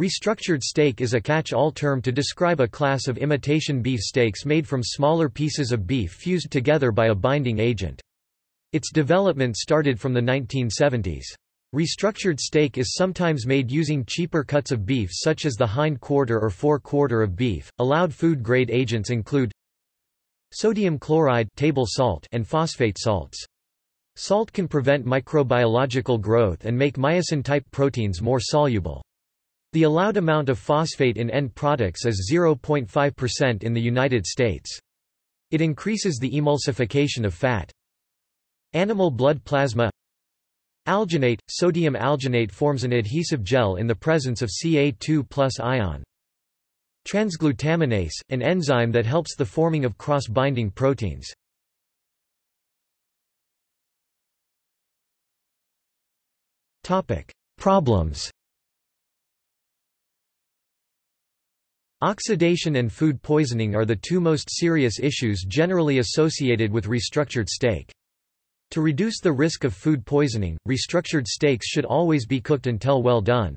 Restructured steak is a catch-all term to describe a class of imitation beef steaks made from smaller pieces of beef fused together by a binding agent. Its development started from the 1970s. Restructured steak is sometimes made using cheaper cuts of beef such as the hind quarter or fore quarter of beef. Allowed food grade agents include sodium chloride table salt and phosphate salts. Salt can prevent microbiological growth and make myosin-type proteins more soluble. The allowed amount of phosphate in end products is 0.5% in the United States. It increases the emulsification of fat. Animal blood plasma Alginate – Sodium alginate forms an adhesive gel in the presence of Ca2 plus ion. Transglutaminase – an enzyme that helps the forming of cross-binding proteins. Problems Oxidation and food poisoning are the two most serious issues generally associated with restructured steak. To reduce the risk of food poisoning, restructured steaks should always be cooked until well done.